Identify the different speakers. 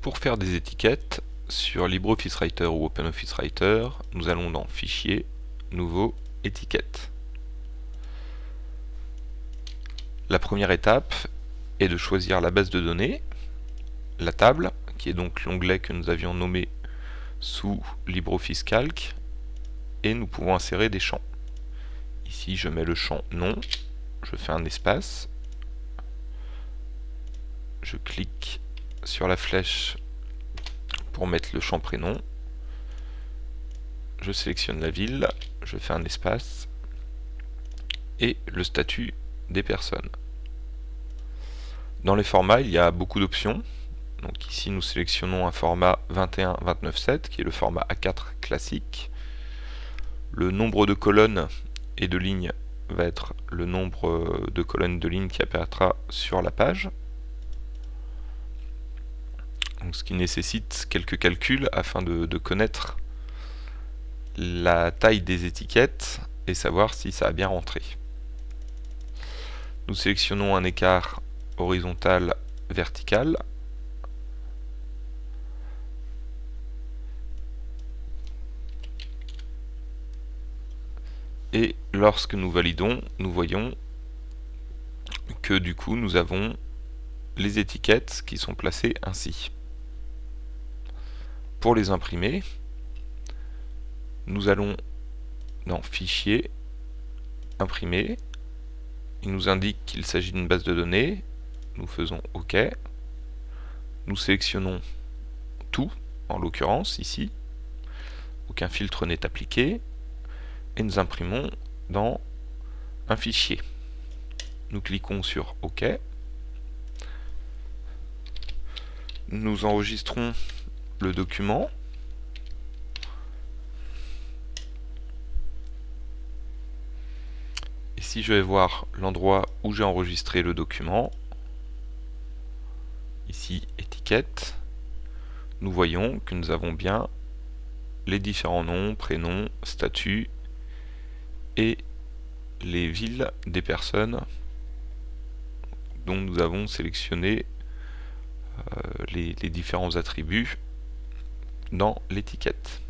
Speaker 1: Pour faire des étiquettes sur LibreOffice Writer ou OpenOffice Writer, nous allons dans Fichier, Nouveau, Étiquette. La première étape est de choisir la base de données, la table, qui est donc l'onglet que nous avions nommé sous LibreOffice Calc, et nous pouvons insérer des champs. Ici, je mets le champ nom, je fais un espace, je clique sur la flèche pour mettre le champ prénom, je sélectionne la ville, je fais un espace, et le statut des personnes. Dans les formats, il y a beaucoup d'options. Donc ici, nous sélectionnons un format 21-29-7, qui est le format A4 classique. Le nombre de colonnes et de lignes va être le nombre de colonnes de lignes qui apparaîtra sur la page. Ce qui nécessite quelques calculs afin de, de connaître la taille des étiquettes et savoir si ça a bien rentré. Nous sélectionnons un écart horizontal vertical et lorsque nous validons, nous voyons que du coup nous avons les étiquettes qui sont placées ainsi. Pour les imprimer, nous allons dans Fichier, Imprimer, il nous indique qu'il s'agit d'une base de données, nous faisons OK, nous sélectionnons tout, en l'occurrence ici, aucun filtre n'est appliqué, et nous imprimons dans un fichier. Nous cliquons sur OK. Nous enregistrons le document. Et si je vais voir l'endroit où j'ai enregistré le document, ici étiquette, nous voyons que nous avons bien les différents noms, prénoms, statuts et les villes des personnes dont nous avons sélectionné euh, les, les différents attributs dans l'étiquette.